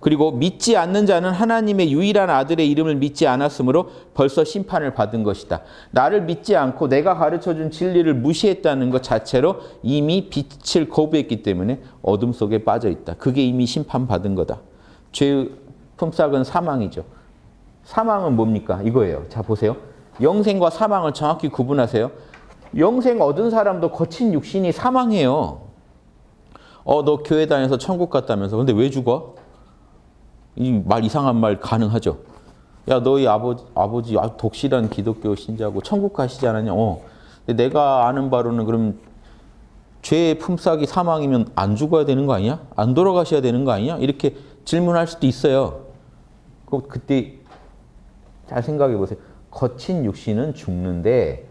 그리고 믿지 않는 자는 하나님의 유일한 아들의 이름을 믿지 않았으므로 벌써 심판을 받은 것이다. 나를 믿지 않고 내가 가르쳐준 진리를 무시했다는 것 자체로 이미 빛을 거부했기 때문에 어둠 속에 빠져 있다. 그게 이미 심판받은 거다. 죄의 품삯은 사망이죠. 사망은 뭡니까? 이거예요. 자 보세요. 영생과 사망을 정확히 구분하세요. 영생 얻은 사람도 거친 육신이 사망해요. 어, 너 교회 다녀서 천국 갔다면서. 근데 왜 죽어? 이 말 이상한 말 가능하죠. 야, 너희 아버지, 아버지 독실한 기독교 신자고 천국 가시지 않았냐? 어. 내가 아는 바로는 그럼 죄의 품삯이 사망이면 안 죽어야 되는 거 아니야? 안 돌아가셔야 되는 거 아니야? 이렇게 질문할 수도 있어요. 그 그때 잘 생각해 보세요. 거친 육신은 죽는데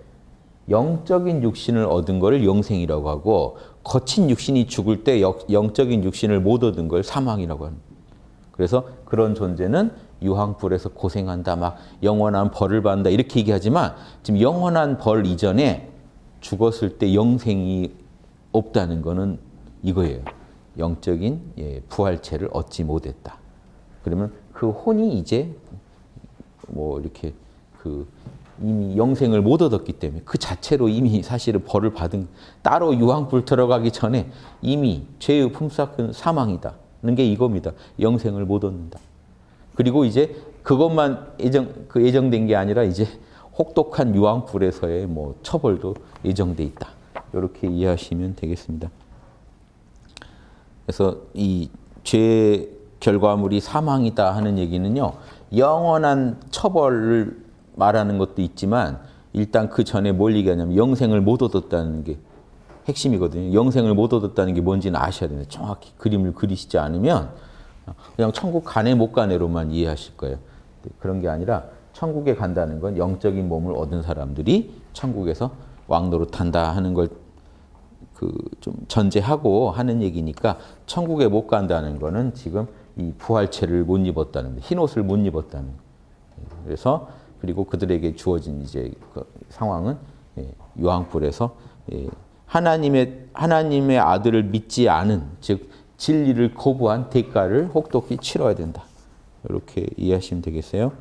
영적인 육신을 얻은 걸 영생이라고 하고 거친 육신이 죽을 때 영적인 육신을 못 얻은 걸 사망이라고 합니다. 그래서 그런 존재는 유황불에서 고생한다, 막 영원한 벌을 받는다 이렇게 얘기하지만 지금 영원한 벌 이전에 죽었을 때 영생이 없다는 거는 이거예요. 영적인 예, 부활체를 얻지 못했다. 그러면 그 혼이 이제 뭐 이렇게 그 이미 영생을 못 얻었기 때문에 그 자체로 이미 사실은 벌을 받은 따로 유황불 들어가기 전에 이미 죄의 품삯은 사망이다는 게 이겁니다. 영생을 못 얻는다. 그리고 이제 그것만 예정 그 예정된 게 아니라 이제 혹독한 유황불에서의 뭐 처벌도 예정돼 있다. 이렇게 이해하시면 되겠습니다. 그래서 이 죄 결과물이 사망이다 하는 얘기는요. 영원한 처벌을 말하는 것도 있지만 일단 그 전에 뭘 얘기하냐면 영생을 못 얻었다는 게 핵심이거든요. 영생을 못 얻었다는 게 뭔지는 아셔야 됩니다. 정확히 그림을 그리시지 않으면 그냥 천국 가네 못 가네로만 이해하실 거예요. 그런 게 아니라 천국에 간다는 건 영적인 몸을 얻은 사람들이 천국에서 왕노릇한다 하는 걸 그 좀 전제하고 하는 얘기니까 천국에 못 간다는 거는 지금 이 부활체를 못 입었다는 흰 옷을 못 입었다는 그래서 그리고 그들에게 주어진 이제 그 상황은 예, 유황불에서 예, 하나님의 하나님의 아들을 믿지 않은 즉 진리를 거부한 대가를 혹독히 치러야 된다. 이렇게 이해하시면 되겠어요.